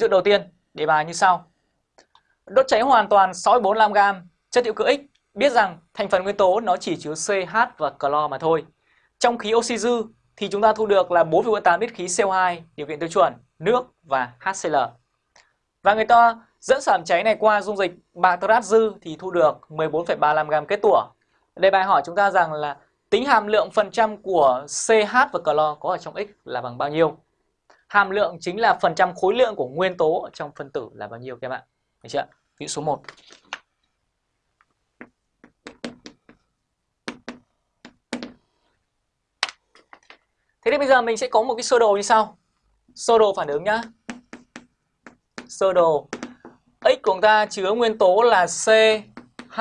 dự đầu tiên, đề bài như sau. Đốt cháy hoàn toàn 645g chất hữu cơ X biết rằng thành phần nguyên tố nó chỉ chứa CH và clo mà thôi. Trong khí oxy dư thì chúng ta thu được là 4,8 lít khí CO2 điều kiện tiêu chuẩn, nước và HCl. Và người ta dẫn sản cháy này qua dung dịch bạc dư thì thu được 14,35g kết tủa. đề bài hỏi chúng ta rằng là tính hàm lượng phần trăm của CH và clo có ở trong X là bằng bao nhiêu? Hàm lượng chính là phần trăm khối lượng của nguyên tố trong phân tử là bao nhiêu các bạn? Được chưa? Ví dụ số 1. Thế thì bây giờ mình sẽ có một cái sơ đồ như sau. Sơ đồ phản ứng nhá. Sơ đồ X của chúng ta chứa nguyên tố là C, H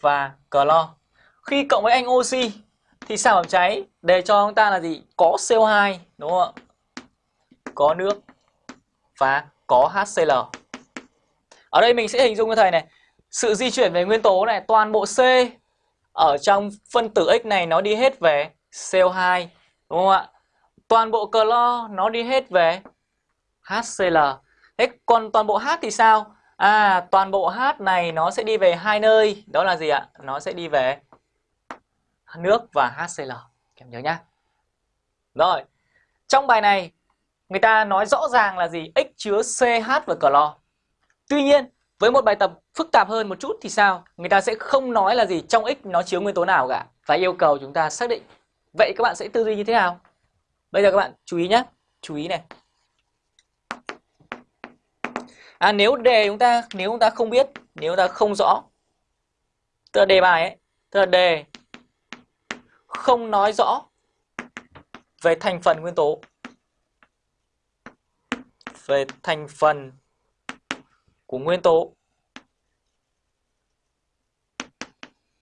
và clo. Khi cộng với anh oxy thì sản phẩm cháy để cho chúng ta là gì? Có CO2 đúng không ạ? Có nước và có HCl. Ở đây mình sẽ hình dung cho thầy này, sự di chuyển về nguyên tố này toàn bộ C ở trong phân tử X này nó đi hết về CO2 đúng không ạ? Toàn bộ clo nó đi hết về HCl. Thế còn toàn bộ H thì sao? À, toàn bộ H này nó sẽ đi về hai nơi, đó là gì ạ? Nó sẽ đi về nước và HCl. Các em nhớ nhá. Rồi, trong bài này người ta nói rõ ràng là gì? X chứa CH và clo. Tuy nhiên, với một bài tập phức tạp hơn một chút thì sao? Người ta sẽ không nói là gì trong X nó chứa nguyên tố nào cả và yêu cầu chúng ta xác định. Vậy các bạn sẽ tư duy như thế nào? Bây giờ các bạn chú ý nhé, chú ý này. À nếu đề chúng ta nếu chúng ta không biết, nếu chúng ta không rõ tức là đề bài ấy, tức là đề không nói rõ về thành phần nguyên tố về thành phần của nguyên tố.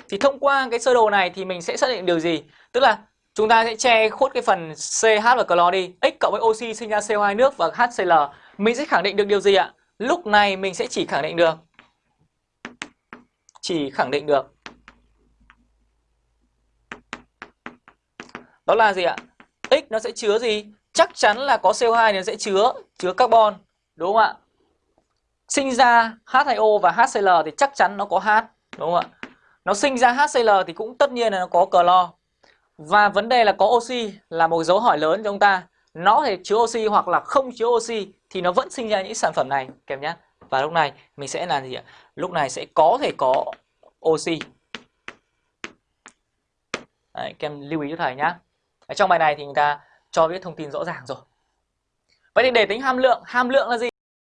Thì thông qua cái sơ đồ này thì mình sẽ xác định điều gì? Tức là chúng ta sẽ che khuất cái phần CH và clo đi. X cộng với oxy sinh ra CO2 nước và HCl mình sẽ khẳng định được điều gì ạ? Lúc này mình sẽ chỉ khẳng định được. Chỉ khẳng định được. Đó là gì ạ? X nó sẽ chứa gì? Chắc chắn là có CO2 thì nó sẽ chứa chứa carbon đúng không ạ? Sinh ra H2O và HCl thì chắc chắn nó có H đúng không ạ? Nó sinh ra HCl thì cũng tất nhiên là nó có clo và vấn đề là có oxy là một dấu hỏi lớn cho chúng ta. Nó có thể chứa oxy hoặc là không chứa oxy thì nó vẫn sinh ra những sản phẩm này kèm nhé và lúc này mình sẽ làm gì ạ? Lúc này sẽ có thể có oxy. Đấy, kem lưu ý cho thầy nhá. Ở trong bài này thì người ta cho biết thông tin rõ ràng rồi. Vậy thì để tính hàm lượng hàm lượng là gì?